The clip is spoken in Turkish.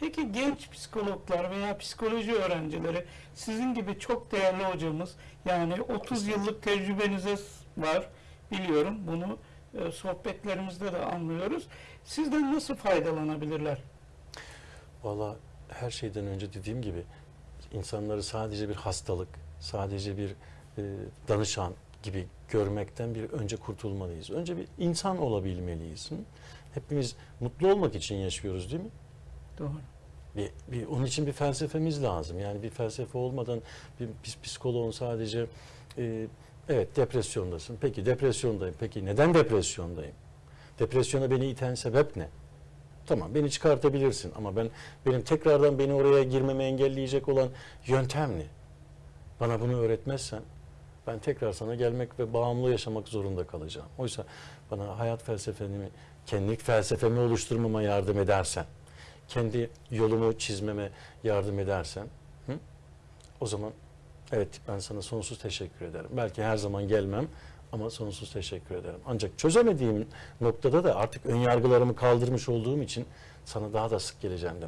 Peki genç psikologlar veya psikoloji öğrencileri sizin gibi çok değerli hocamız yani 30 yıllık tecrübenize var biliyorum bunu e, sohbetlerimizde de anlıyoruz. Sizden nasıl faydalanabilirler? Valla her şeyden önce dediğim gibi insanları sadece bir hastalık, sadece bir e, danışan gibi görmekten bir önce kurtulmalıyız. Önce bir insan olabilmeliyiz. Hepimiz mutlu olmak için yaşıyoruz değil mi? Doğru. Bir, bir, onun için bir felsefemiz lazım. Yani bir felsefe olmadan bir biz psikoloğun sadece e, evet depresyondasın. Peki depresyondayım. Peki neden depresyondayım? Depresyona beni iten sebep ne? Tamam beni çıkartabilirsin ama ben benim tekrardan beni oraya girmemi engelleyecek olan yöntem ne? Bana bunu öğretmezsen ben tekrar sana gelmek ve bağımlı yaşamak zorunda kalacağım. Oysa bana hayat felsefemi, kendilik felsefemi oluşturmama yardım edersen, kendi yolumu çizmeme yardım edersen, hı? o zaman evet ben sana sonsuz teşekkür ederim. Belki her zaman gelmem ama sonsuz teşekkür ederim. Ancak çözemediğim noktada da artık ön yargılarımı kaldırmış olduğum için sana daha da sık geleceğim.